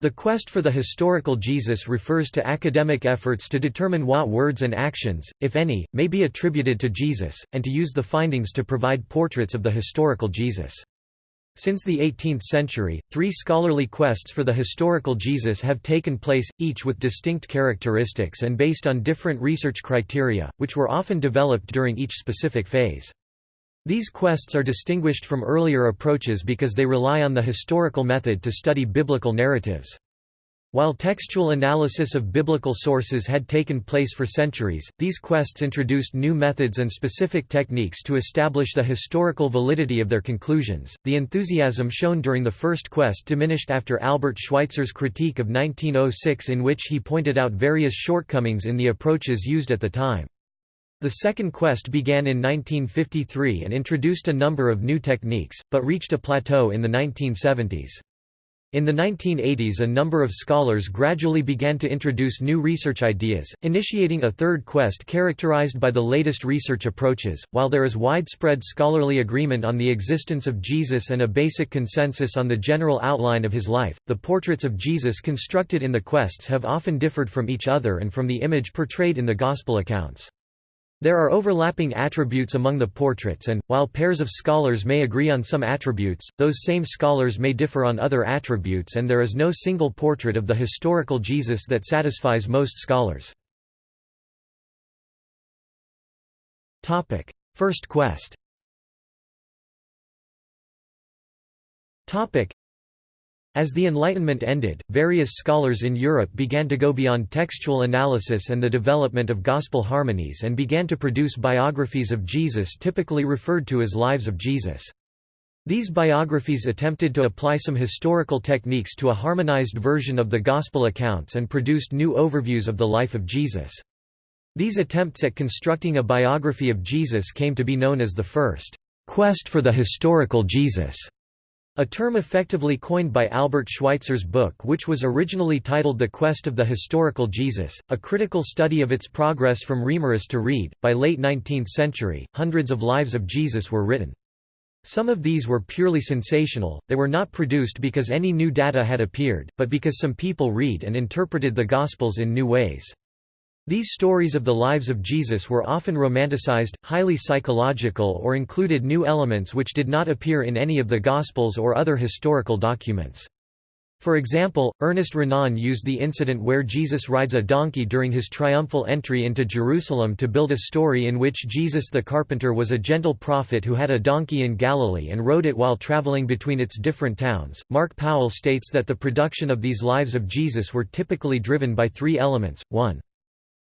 The quest for the historical Jesus refers to academic efforts to determine what words and actions, if any, may be attributed to Jesus, and to use the findings to provide portraits of the historical Jesus. Since the 18th century, three scholarly quests for the historical Jesus have taken place, each with distinct characteristics and based on different research criteria, which were often developed during each specific phase. These quests are distinguished from earlier approaches because they rely on the historical method to study biblical narratives. While textual analysis of biblical sources had taken place for centuries, these quests introduced new methods and specific techniques to establish the historical validity of their conclusions. The enthusiasm shown during the first quest diminished after Albert Schweitzer's critique of 1906, in which he pointed out various shortcomings in the approaches used at the time. The second quest began in 1953 and introduced a number of new techniques, but reached a plateau in the 1970s. In the 1980s a number of scholars gradually began to introduce new research ideas, initiating a third quest characterized by the latest research approaches. While there is widespread scholarly agreement on the existence of Jesus and a basic consensus on the general outline of his life, the portraits of Jesus constructed in the quests have often differed from each other and from the image portrayed in the Gospel accounts. There are overlapping attributes among the portraits and, while pairs of scholars may agree on some attributes, those same scholars may differ on other attributes and there is no single portrait of the historical Jesus that satisfies most scholars. First quest as the Enlightenment ended, various scholars in Europe began to go beyond textual analysis and the development of gospel harmonies and began to produce biographies of Jesus typically referred to as Lives of Jesus. These biographies attempted to apply some historical techniques to a harmonized version of the Gospel accounts and produced new overviews of the life of Jesus. These attempts at constructing a biography of Jesus came to be known as the first quest for the historical Jesus. A term effectively coined by Albert Schweitzer's book which was originally titled The Quest of the Historical Jesus, a critical study of its progress from Reimarus to Wrede. By late 19th century, hundreds of lives of Jesus were written. Some of these were purely sensational, they were not produced because any new data had appeared, but because some people read and interpreted the Gospels in new ways. These stories of the lives of Jesus were often romanticized, highly psychological or included new elements which did not appear in any of the Gospels or other historical documents. For example, Ernest Renan used the incident where Jesus rides a donkey during his triumphal entry into Jerusalem to build a story in which Jesus the carpenter was a gentle prophet who had a donkey in Galilee and rode it while traveling between its different towns. Mark Powell states that the production of these lives of Jesus were typically driven by three elements 1.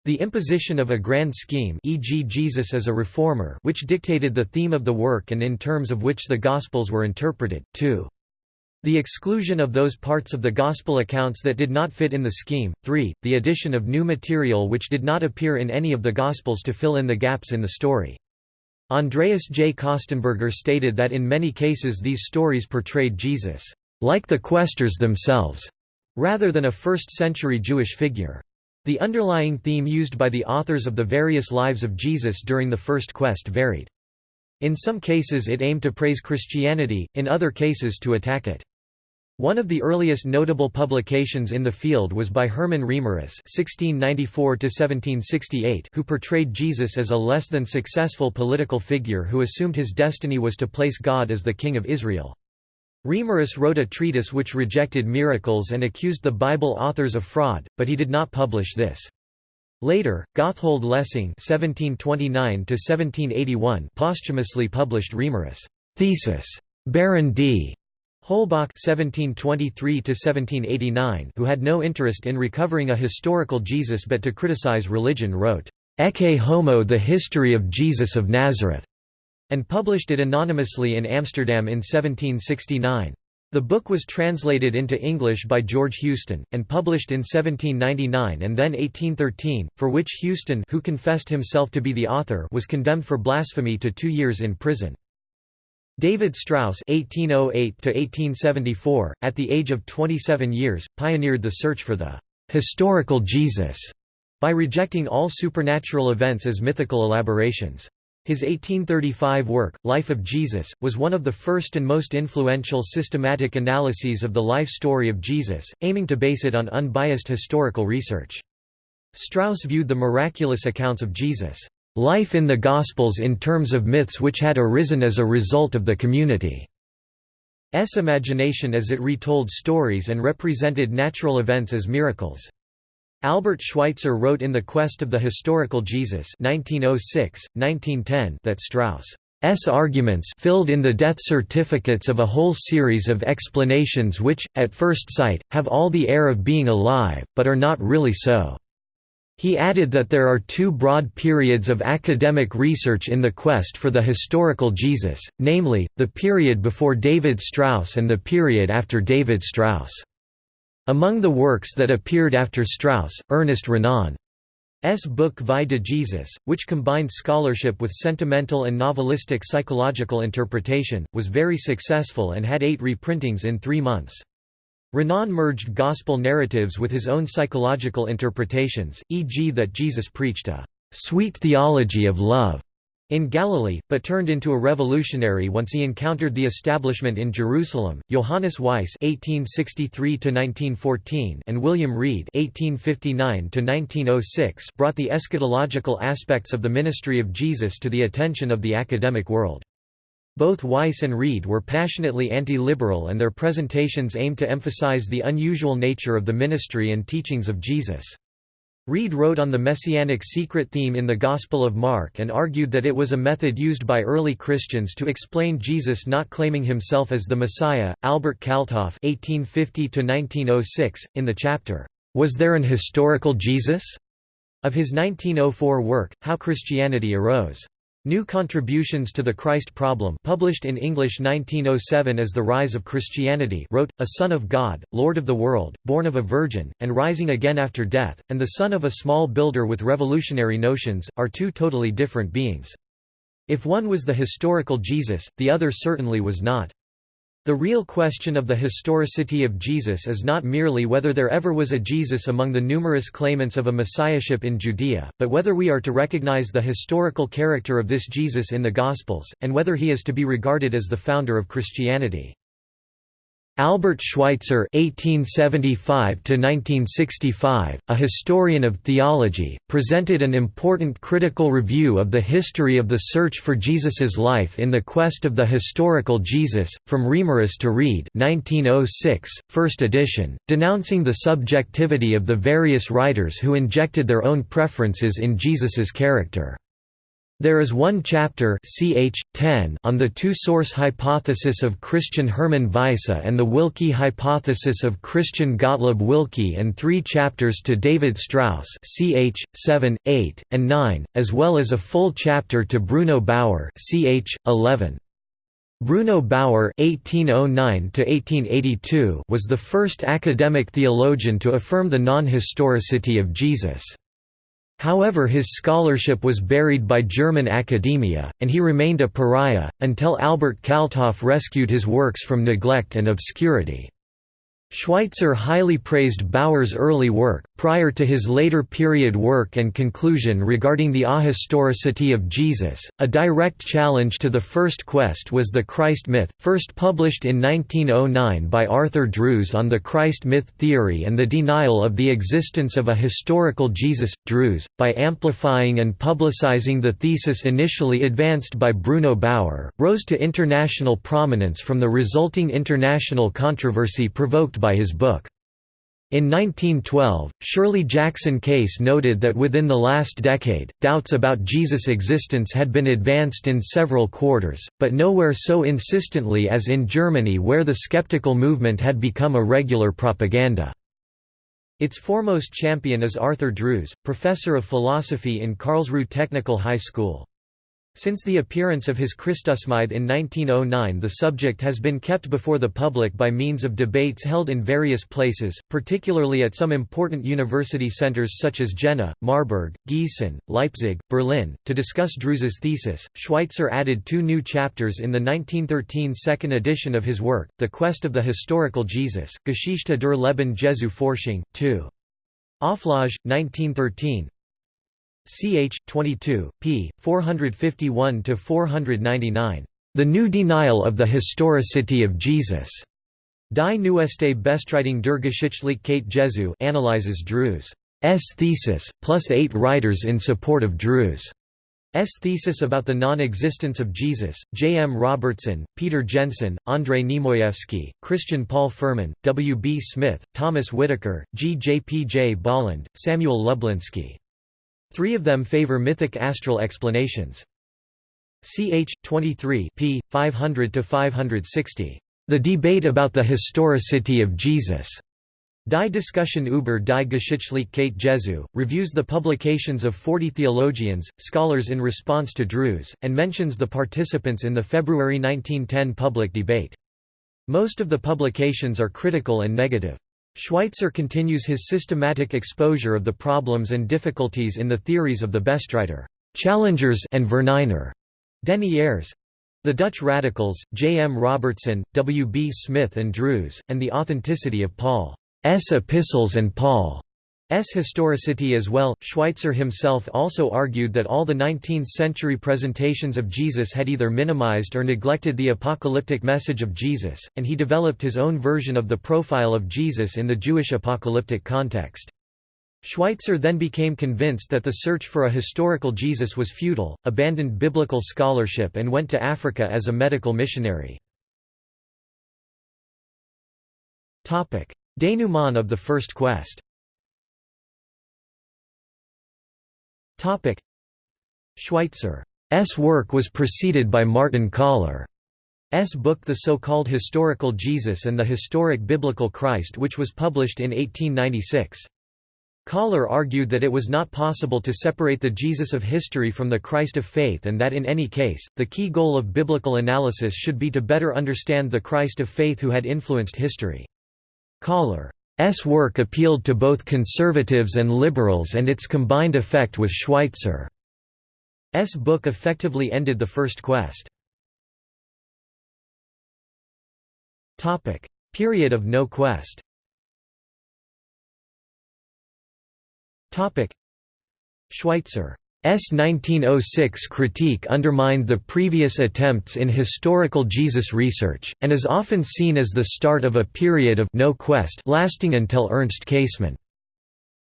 The imposition of a grand scheme e.g. Jesus as a reformer which dictated the theme of the work and in terms of which the Gospels were interpreted, 2. The exclusion of those parts of the Gospel accounts that did not fit in the scheme, 3. The addition of new material which did not appear in any of the Gospels to fill in the gaps in the story. Andreas J. Kostenberger stated that in many cases these stories portrayed Jesus, like the questors themselves, rather than a first-century Jewish figure. The underlying theme used by the authors of the various lives of Jesus during the First Quest varied. In some cases it aimed to praise Christianity, in other cases to attack it. One of the earliest notable publications in the field was by Hermann Reimarus (1694–1768), who portrayed Jesus as a less than successful political figure who assumed his destiny was to place God as the King of Israel. Reimarus wrote a treatise which rejected miracles and accused the Bible authors of fraud, but he did not publish this. Later, Gotthold Lessing (1729–1781) posthumously published Reimarus' thesis, Baron d. Holbach (1723–1789), who had no interest in recovering a historical Jesus but to criticize religion, wrote Ecce Homo: The History of Jesus of Nazareth and published it anonymously in Amsterdam in 1769. The book was translated into English by George Houston, and published in 1799 and then 1813, for which Houston who confessed himself to be the author was condemned for blasphemy to two years in prison. David Strauss (1808–1874), at the age of 27 years, pioneered the search for the historical Jesus by rejecting all supernatural events as mythical elaborations. His 1835 work, Life of Jesus, was one of the first and most influential systematic analyses of the life story of Jesus, aiming to base it on unbiased historical research. Strauss viewed the miraculous accounts of Jesus' life in the Gospels in terms of myths which had arisen as a result of the community's imagination as it retold stories and represented natural events as miracles. Albert Schweitzer wrote in The Quest of the Historical Jesus 1906, 1910 that Strauss's arguments filled in the death certificates of a whole series of explanations which, at first sight, have all the air of being alive, but are not really so. He added that there are two broad periods of academic research in the quest for the historical Jesus, namely, the period before David Strauss and the period after David Strauss. Among the works that appeared after Strauss, Ernest Renan's book Vie de Jesus, which combined scholarship with sentimental and novelistic psychological interpretation, was very successful and had eight reprintings in three months. Renan merged gospel narratives with his own psychological interpretations, e.g. that Jesus preached a «sweet theology of love» in Galilee, but turned into a revolutionary once he encountered the establishment in Jerusalem. Johannes Weiss (1863–1914) and William Wrede (1859–1906) brought the eschatological aspects of the ministry of Jesus to the attention of the academic world. Both Weiss and Wrede were passionately anti-liberal and their presentations aimed to emphasize the unusual nature of the ministry and teachings of Jesus. Wrede wrote on the messianic secret theme in the Gospel of Mark and argued that it was a method used by early Christians to explain Jesus not claiming himself as the Messiah. Albert Kalthoff (1850–1906), in the chapter "Was there an historical Jesus?" of his 1904 work, How Christianity Arose. New Contributions to the Christ Problem published in English 1907 as The Rise of Christianity wrote, A Son of God, Lord of the World, born of a Virgin, and rising again after death, and the son of a small builder with revolutionary notions, are two totally different beings. If one was the historical Jesus, the other certainly was not. The real question of the historicity of Jesus is not merely whether there ever was a Jesus among the numerous claimants of a messiahship in Judea, but whether we are to recognize the historical character of this Jesus in the Gospels, and whether he is to be regarded as the founder of Christianity. Albert Schweitzer (1875–1965), a historian of theology, presented an important critical review of the history of the search for Jesus's life in the Quest of the Historical Jesus, from Reimarus to Wrede, 1906, first edition, denouncing the subjectivity of the various writers who injected their own preferences in Jesus's character. There is one chapter ch. 10 on the two-source hypothesis of Christian Hermann Weisse and the Wilke hypothesis of Christian Gottlob Wilke and three chapters to David Strauss ch. 7, 8, and 9, as well as a full chapter to Bruno Bauer ch. 11. Bruno Bauer (1809–1882) was the first academic theologian to affirm the non-historicity of Jesus. However his scholarship was buried by German academia, and he remained a pariah, until Albert Kalthoff rescued his works from neglect and obscurity. Schweitzer highly praised Bauer's early work, prior to his later period work and conclusion regarding the ahistoricity of Jesus. A direct challenge to the first quest was the Christ myth, first published in 1909 by Arthur Drews on the Christ myth theory and the denial of the existence of a historical Jesus. Drews, by amplifying and publicizing the thesis initially advanced by Bruno Bauer, rose to international prominence from the resulting international controversy provoked by his book. In 1912, Shirley Jackson Case noted that within the last decade, doubts about Jesus' existence had been advanced in several quarters, but nowhere so insistently as in Germany where the skeptical movement had become a regular propaganda. Its foremost champion is Arthur Drews, professor of philosophy in Karlsruhe Technical High School. Since the appearance of his Christusmythe in 1909 the subject has been kept before the public by means of debates held in various places, particularly at some important university centers such as Jena, Marburg, Gießen, Leipzig, Berlin. To discuss Drews's thesis, Schweitzer added two new chapters in the 1913 second edition of his work, The Quest of the Historical Jesus, Geschichte der Leben Jesu Forschung, 2. Auflage, 1913, ch. 22, p. 451–499. The New Denial of the Historicity of Jesus. Die neueste Bestreitung der Geschichtlichkeit Jesu analyzes Drews' thesis, plus eight writers in support of Drews' thesis about the non-existence of Jesus, J. M. Robertson, Peter Jensen, Andrei Nemoyevsky, Christian Paul Furman, W. B. Smith, Thomas Whittaker, G. J. P. J. Bolland, Samuel Lublinski. Three of them favor mythic astral explanations. Ch. 23 p. 500–560. The debate about the historicity of Jesus. Die Diskussion über die Geschichtlichkeit Jesu, reviews the publications of 40 theologians, scholars in response to Drews, and mentions the participants in the February 1910 public debate. Most of the publications are critical and negative. Schweitzer continues his systematic exposure of the problems and difficulties in the theories of the Bestreiter challengers and Verneiner deniers, the Dutch radicals, J. M. Robertson, W. B. Smith and Drews, and the authenticity of Paul's epistles and Paul's historicity as well. Schweitzer himself also argued that all the 19th-century presentations of Jesus had either minimized or neglected the apocalyptic message of Jesus, and he developed his own version of the profile of Jesus in the Jewish apocalyptic context. Schweitzer then became convinced that the search for a historical Jesus was futile, abandoned biblical scholarship and went to Africa as a medical missionary. Denouement of the First Quest Schweitzer's work was preceded by Martin Kahler's book The So-Called Historical Jesus and the Historic Biblical Christ which was published in 1896. Kahler argued that it was not possible to separate the Jesus of history from the Christ of faith and that in any case, the key goal of biblical analysis should be to better understand the Christ of faith who had influenced history. Kahler's work appealed to both conservatives and liberals and its combined effect with Schweitzer's book effectively ended the First Quest. Period of no quest Schweitzer's 1906 critique undermined the previous attempts in historical Jesus research, and is often seen as the start of a period of no quest lasting until Ernst Käsemann's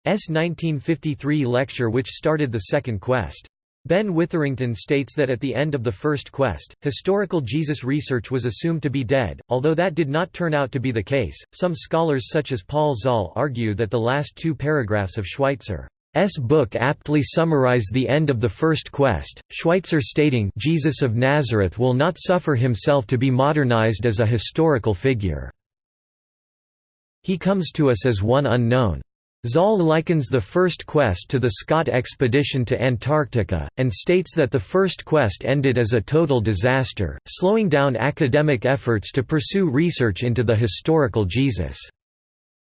1953 lecture which started the second quest. Ben Witherington states that at the end of the first quest, historical Jesus research was assumed to be dead, although that did not turn out to be the case. Some scholars such as Paul Zahl argue that the last two paragraphs of Schweitzer's book aptly summarize the end of the first quest, Schweitzer stating Jesus of Nazareth will not suffer himself to be modernized as a historical figure. He comes to us as one unknown. Zahl likens the first quest to the Scott expedition to Antarctica, and states that the first quest ended as a total disaster, slowing down academic efforts to pursue research into the historical Jesus.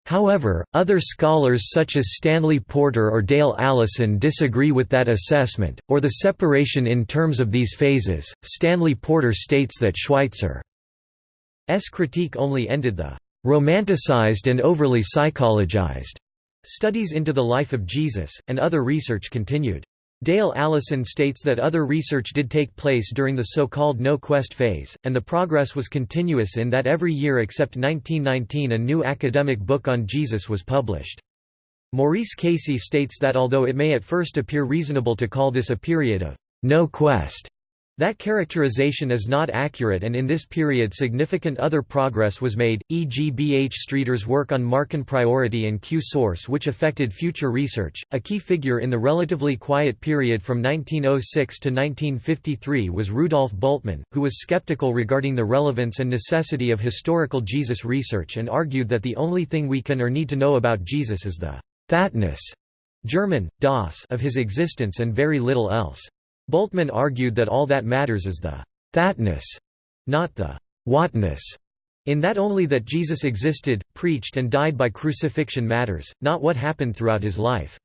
However, other scholars such as Stanley Porter or Dale Allison disagree with that assessment, or the separation in terms of these phases. Stanley Porter states that Schweitzer's critique only ended the romanticized and overly psychologized Studies into the life of Jesus, and other research continued. Dale Allison states that other research did take place during the so-called no-quest phase, and the progress was continuous in that every year except 1919 a new academic book on Jesus was published. Maurice Casey states that although it may at first appear reasonable to call this a period of no quest, that characterization is not accurate and in this period significant other progress was made, e.g. B. H. Streeter's work on Markan priority and Q-source which affected future research. A key figure in the relatively quiet period from 1906 to 1953 was Rudolf Bultmann, who was skeptical regarding the relevance and necessity of historical Jesus research and argued that the only thing we can or need to know about Jesus is the «thatness» German, das of his existence and very little else. Bultmann argued that all that matters is the thatness, not the whatness, in that only that Jesus existed, preached and died by crucifixion matters, not what happened throughout his life.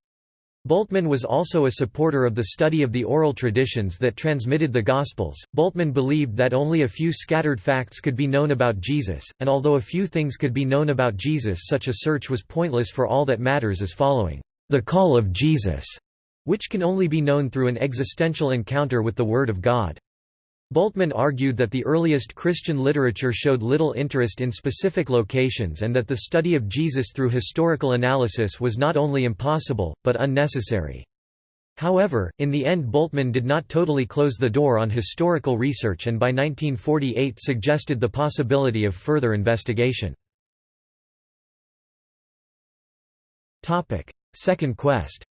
Bultmann was also a supporter of the study of the oral traditions that transmitted the Gospels. Bultmann believed that only a few scattered facts could be known about Jesus, and although a few things could be known about Jesus, such a search was pointless for all that matters is following the call of Jesus which can only be known through an existential encounter with the Word of God. Bultmann argued that the earliest Christian literature showed little interest in specific locations and that the study of Jesus through historical analysis was not only impossible, but unnecessary. However, in the end Bultmann did not totally close the door on historical research and by 1948 suggested the possibility of further investigation. Second quest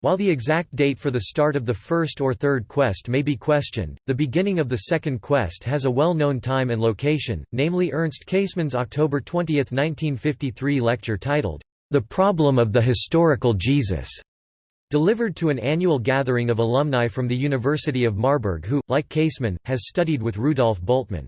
while the exact date for the start of the first or third quest may be questioned, the beginning of the second quest has a well-known time and location, namely Ernst Käsemann's October 20, 1953 lecture titled, The Problem of the Historical Jesus, delivered to an annual gathering of alumni from the University of Marburg who, like Käsemann, has studied with Rudolf Bultmann.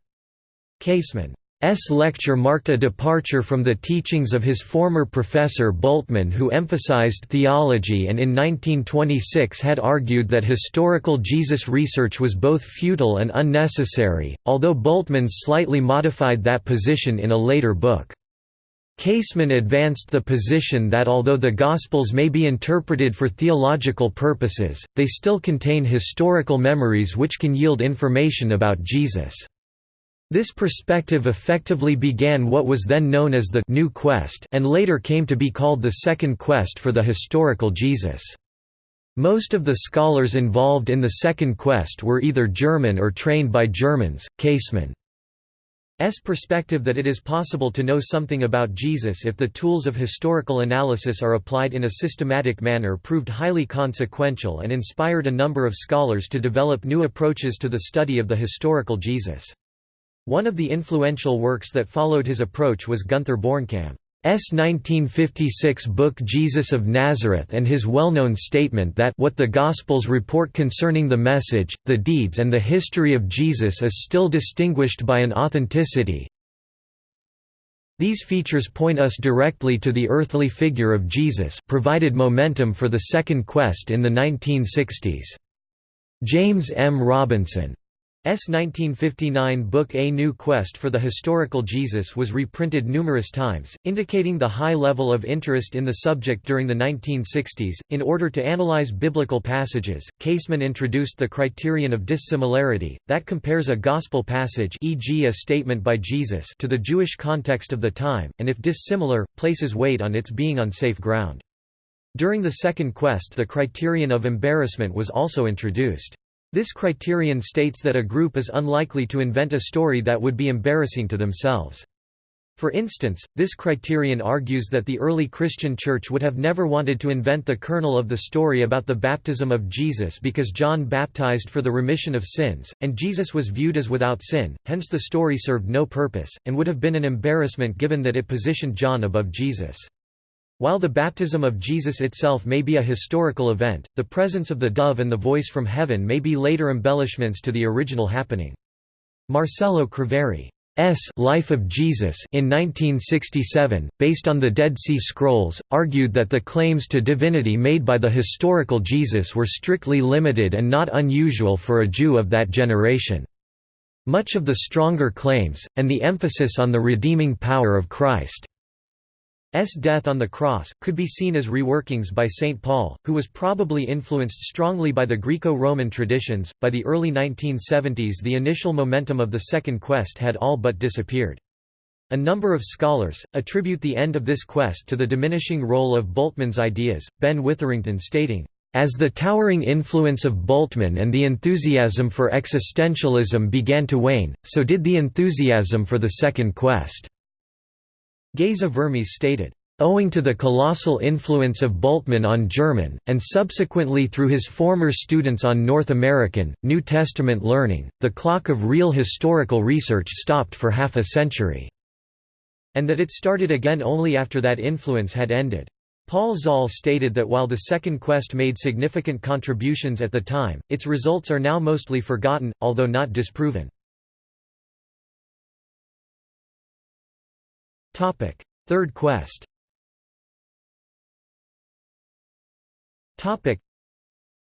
Käsemann S. lecture marked a departure from the teachings of his former professor Bultmann who emphasized theology and in 1926 had argued that historical Jesus research was both futile and unnecessary, although Bultmann slightly modified that position in a later book. Käsemann advanced the position that although the Gospels may be interpreted for theological purposes, they still contain historical memories which can yield information about Jesus. This perspective effectively began what was then known as the New Quest and later came to be called the Second Quest for the historical Jesus. Most of the scholars involved in the Second Quest were either German or trained by Germans. Käsemann's perspective that it is possible to know something about Jesus if the tools of historical analysis are applied in a systematic manner proved highly consequential and inspired a number of scholars to develop new approaches to the study of the historical Jesus. One of the influential works that followed his approach was Gunther Bornkamm's 1956 book Jesus of Nazareth and his well-known statement that what the Gospels report concerning the message, the deeds and the history of Jesus is still distinguished by an authenticity. These features point us directly to the earthly figure of Jesus provided momentum for the Second Quest in the 1960s. James M. Robinson. 1959 book A New Quest for the Historical Jesus was reprinted numerous times, indicating the high level of interest in the subject during the 1960s. In order to analyze biblical passages, Käsemann introduced the criterion of dissimilarity, that compares a gospel passage e.g. a statement by Jesus to the Jewish context of the time, and if dissimilar, places weight on its being on safe ground. During the Second Quest the criterion of embarrassment was also introduced. This criterion states that a group is unlikely to invent a story that would be embarrassing to themselves. For instance, this criterion argues that the early Christian Church would have never wanted to invent the kernel of the story about the baptism of Jesus because John baptized for the remission of sins, and Jesus was viewed as without sin, hence the story served no purpose, and would have been an embarrassment given that it positioned John above Jesus. While the baptism of Jesus itself may be a historical event, the presence of the dove and the voice from heaven may be later embellishments to the original happening. Marcello Craveri's Life of Jesus in 1967, based on the Dead Sea Scrolls, argued that the claims to divinity made by the historical Jesus were strictly limited and not unusual for a Jew of that generation. Much of the stronger claims, and the emphasis on the redeeming power of Christ S death on the cross, could be seen as reworkings by St. Paul, who was probably influenced strongly by the Greco-Roman traditions. By the early 1970s the initial momentum of the Second Quest had all but disappeared. A number of scholars, attribute the end of this quest to the diminishing role of Bultmann's ideas, Ben Witherington stating, as the towering influence of Bultmann and the enthusiasm for existentialism began to wane, so did the enthusiasm for the Second Quest. Geza Vermes stated, Owing to the colossal influence of Bultmann on German, and subsequently through his former students on North American, New Testament learning, the clock of real historical research stopped for half a century. And that it started again only after that influence had ended. Paul Zahl stated that while the Second Quest made significant contributions at the time, its results are now mostly forgotten, although not disproven. Third quest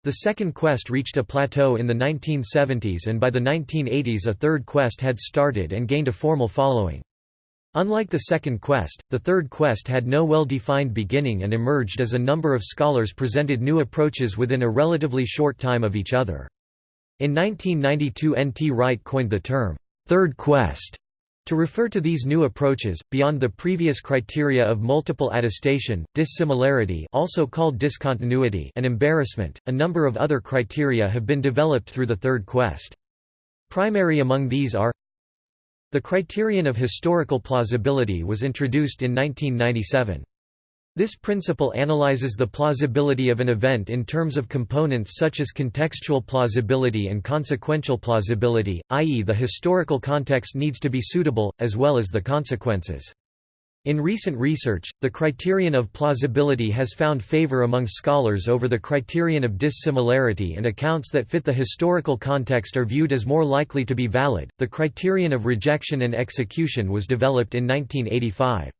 The second quest reached a plateau in the 1970s and by the 1980s a third quest had started and gained a formal following. Unlike the second quest, the third quest had no well-defined beginning and emerged as a number of scholars presented new approaches within a relatively short time of each other. In 1992 N. T. Wright coined the term, third quest, to refer to these new approaches, beyond the previous criteria of multiple attestation, dissimilarity also called discontinuity and embarrassment, a number of other criteria have been developed through the third quest. Primary among these are the criterion of historical plausibility was introduced in 1997. This principle analyzes the plausibility of an event in terms of components such as contextual plausibility and consequential plausibility, i.e. the historical context needs to be suitable, as well as the consequences. In recent research, the criterion of plausibility has found favor among scholars over the criterion of dissimilarity and accounts that fit the historical context are viewed as more likely to be valid. The criterion of rejection and execution was developed in 1985.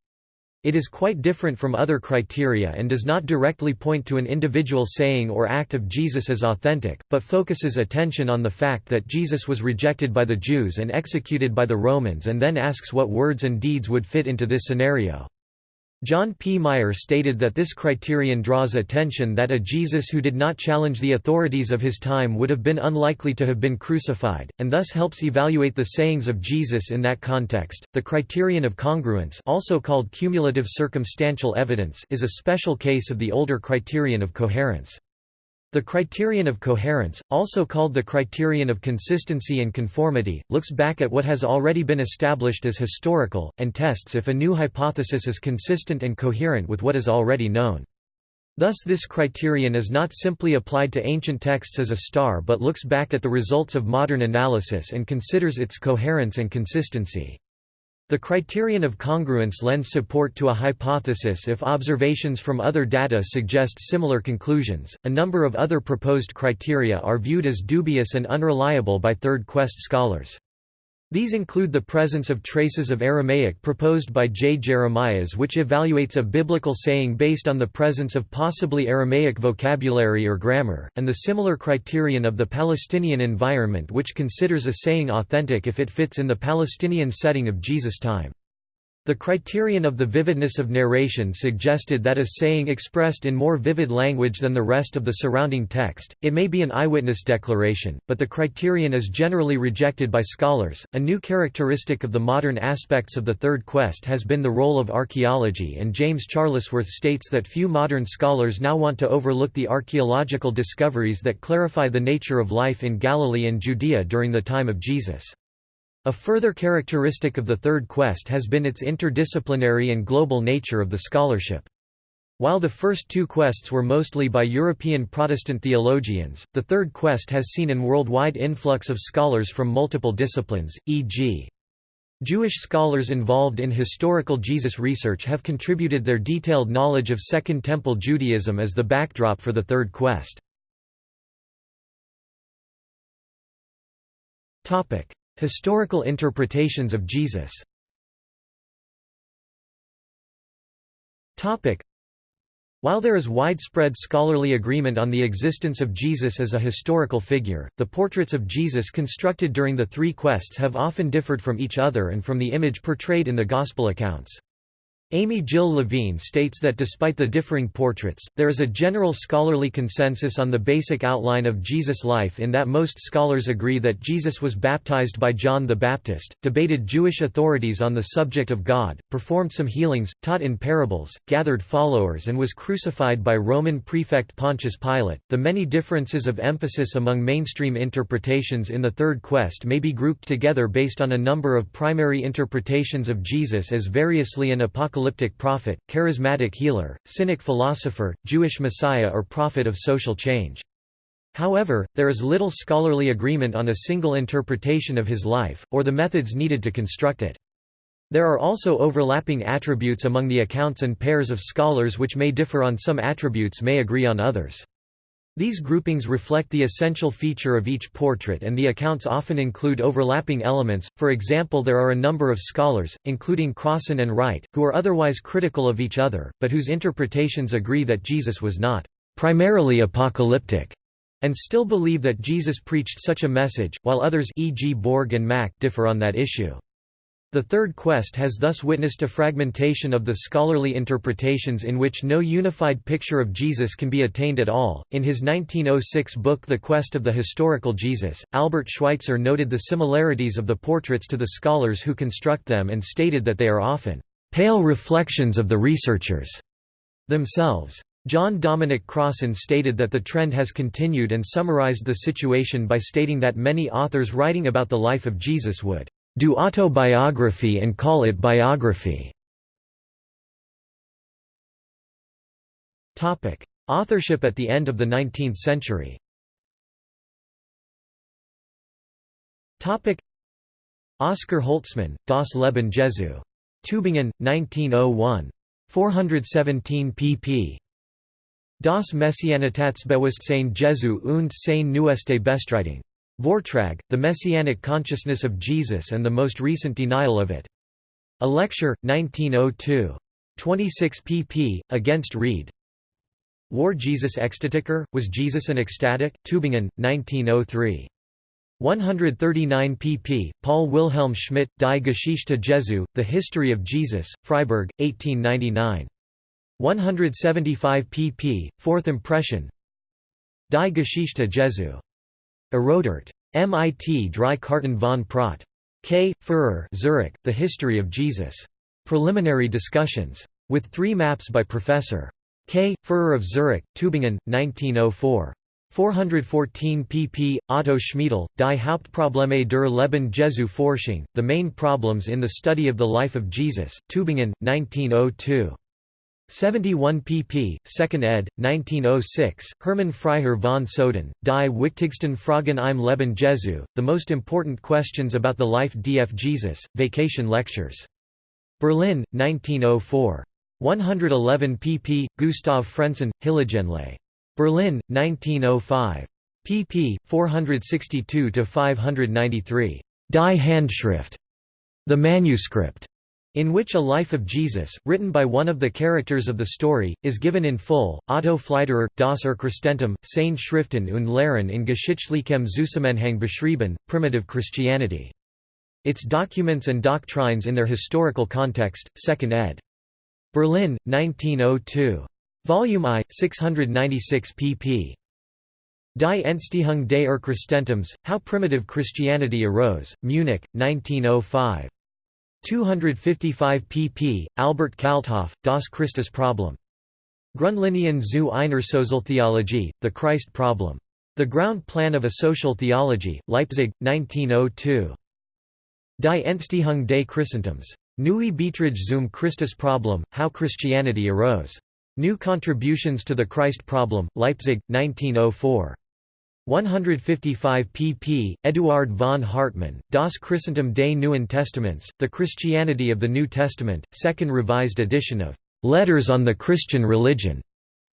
It is quite different from other criteria and does not directly point to an individual saying or act of Jesus as authentic, but focuses attention on the fact that Jesus was rejected by the Jews and executed by the Romans and then asks what words and deeds would fit into this scenario. John P. Meier stated that this criterion draws attention that a Jesus who did not challenge the authorities of his time would have been unlikely to have been crucified, and thus helps evaluate the sayings of Jesus in that context. The criterion of congruence, also called cumulative circumstantial evidence, is a special case of the older criterion of coherence. The criterion of coherence, also called the criterion of consistency and conformity, looks back at what has already been established as historical, and tests if a new hypothesis is consistent and coherent with what is already known. Thus this criterion is not simply applied to ancient texts as a star but looks back at the results of modern analysis and considers its coherence and consistency. The criterion of congruence lends support to a hypothesis if observations from other data suggest similar conclusions. A number of other proposed criteria are viewed as dubious and unreliable by third quest scholars. These include the presence of traces of Aramaic proposed by J. Jeremias which evaluates a biblical saying based on the presence of possibly Aramaic vocabulary or grammar, and the similar criterion of the Palestinian environment which considers a saying authentic if it fits in the Palestinian setting of Jesus' time. The criterion of the vividness of narration suggested that a saying expressed in more vivid language than the rest of the surrounding text, it may be an eyewitness declaration, but the criterion is generally rejected by scholars. A new characteristic of the modern aspects of the Third Quest has been the role of archaeology, and James Charlesworth states that few modern scholars now want to overlook the archaeological discoveries that clarify the nature of life in Galilee and Judea during the time of Jesus. A further characteristic of the Third Quest has been its interdisciplinary and global nature of the scholarship. While the first two quests were mostly by European Protestant theologians, the Third Quest has seen an worldwide influx of scholars from multiple disciplines, e.g. Jewish scholars involved in historical Jesus research have contributed their detailed knowledge of Second Temple Judaism as the backdrop for the Third Quest. Historical interpretations of Jesus while there is widespread scholarly agreement on the existence of Jesus as a historical figure, the portraits of Jesus constructed during the three quests have often differed from each other and from the image portrayed in the Gospel accounts. Amy Jill Levine states that despite the differing portraits, there is a general scholarly consensus on the basic outline of Jesus' life in that most scholars agree that Jesus was baptized by John the Baptist, debated Jewish authorities on the subject of God, performed some healings, taught in parables, gathered followers and was crucified by Roman prefect Pontius Pilate. The many differences of emphasis among mainstream interpretations in the Third Quest may be grouped together based on a number of primary interpretations of Jesus as variously an apocalyptic apocalyptic prophet, charismatic healer, cynic philosopher, Jewish messiah or prophet of social change. However, there is little scholarly agreement on a single interpretation of his life, or the methods needed to construct it. There are also overlapping attributes among the accounts and pairs of scholars which may differ on some attributes may agree on others. These groupings reflect the essential feature of each portrait and the accounts often include overlapping elements, for example there are a number of scholars, including Crossan and Wright, who are otherwise critical of each other, but whose interpretations agree that Jesus was not primarily apocalyptic, and still believe that Jesus preached such a message, while others e.g. Borg and Mack differ on that issue. The third quest has thus witnessed a fragmentation of the scholarly interpretations in which no unified picture of Jesus can be attained at all. In his 1906 book The Quest of the Historical Jesus, Albert Schweitzer noted the similarities of the portraits to the scholars who construct them and stated that they are often pale reflections of the researchers themselves. John Dominic Crossan stated that the trend has continued and summarized the situation by stating that many authors writing about the life of Jesus would do autobiography and call it biography. Authorship at the end of the 19th century Oscar Holtzmann, Das Leben Jesu. Tübingen, 1901. 417 pp. Das Messianitätsbewusstsein Jesu und sein neueste Bestreitung. Vortrag, The Messianic Consciousness of Jesus and the Most Recent Denial of It. A Lecture, 1902. 26 pp. Against Wrede. War Jesus Ekstatiker? Was Jesus an ecstatic? Tübingen, 1903. 139 pp. Paul Wilhelm Schmidt, Die Geschichte Jesu, The History of Jesus, Freiburg, 1899. 175 pp. Fourth impression Die Geschichte Jesu. Erodert. MIT Drei Karten von Prat. K. Führer Zurich, The History of Jesus. Preliminary discussions. With three maps by Professor. K. Führer of Zurich, Tübingen, 1904. 414 pp. Otto Schmiedel, Die Hauptprobleme der Leben Jesu Forschung, The Main Problems in the Study of the Life of Jesus, Tübingen, 1902. 71 pp. 2nd ed. 1906. Hermann Freiherr von Soden, Die wichtigsten Fragen im Leben Jesu, The Most Important Questions About the Life df Jesus, Vacation Lectures. Berlin, 1904. 111 pp. Gustav Frenssen, Hilligenlei. Berlin, 1905. pp. 462–593. Die Handschrift. The Manuscript in which a life of Jesus, written by one of the characters of the story, is given in full. Otto Pfleiderer, Das er Urchristentum, Seine Schriften und Lehren in geschichtlichem Zusammenhang beschrieben, Primitive Christianity. Its documents and doctrines in their historical context, 2nd ed. Berlin, 1902. Volume I, 696 pp. Die Entstehung des Urchristentums, How Primitive Christianity Arose, Munich, 1905. 255 pp. Albert Kalthoff, Das Christus Problem. Grundlinien zu einer Sozialtheologie, The Christ Problem. The Ground Plan of a Social Theology, Leipzig, 1902. Die Entstehung des Christentums. Neue Beiträge zum Christus Problem, How Christianity Arose. New Contributions to the Christ Problem, Leipzig, 1904. 155 pp. Eduard von Hartmann, Das Christentum des Neuen Testaments, The Christianity of the New Testament, second revised edition of Letters on the Christian Religion.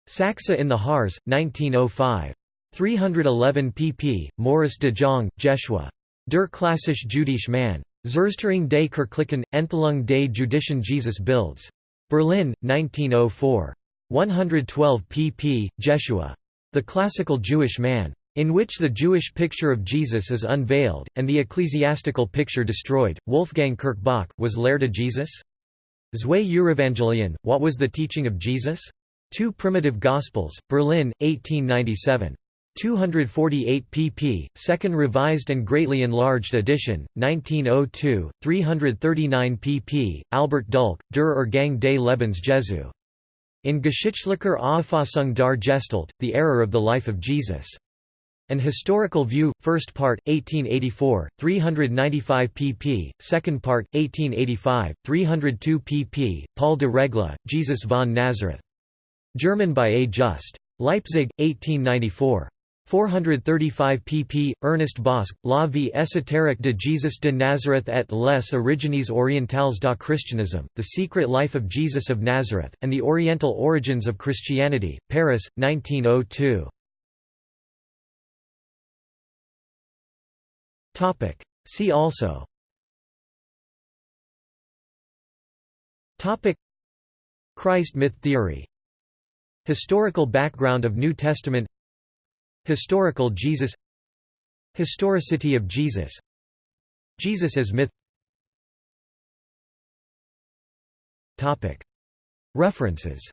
Sachsa in the Harz, 1905. 311 pp. Morris de Jong, Jeshua. Der klassisch jüdische Mann. Zerstörung des Kirchlichen, Enthelung des jüdischen Jesus Bilds. Berlin, 1904. 112 pp. Jeshua. The Classical Jewish Man in which the Jewish picture of Jesus is unveiled, and the ecclesiastical picture destroyed. Wolfgang Kirchbach, was Lehre Jesus? Zwei Urevangelion, What was the teaching of Jesus? Two Primitive Gospels, Berlin, 1897. 248 pp. Second revised and greatly enlarged edition, 1902, 339 pp. Albert Dulk, Der Ergang des Lebens Jesu. In Geschichtlicher Auffassung dar Gestalt, The Error of the Life of Jesus. An Historical View, First Part, 1884, 395 pp. Second Part, 1885, 302 pp. Paul de Regla, Jesus von Nazareth. German by A. Just. Leipzig, 1894. 435 pp. Ernest Bosc, La vie ésotérique de Jesus de Nazareth et les origines orientales da Christianisme, The Secret Life of Jesus of Nazareth, and the Oriental Origins of Christianity, Paris, 1902. Topic. See also. Topic. Christ myth theory. Historical background of New Testament. Historical Jesus. Historicity of Jesus. Jesus as myth. Topic. References